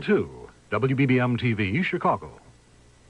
2, WBBM TV, Chicago.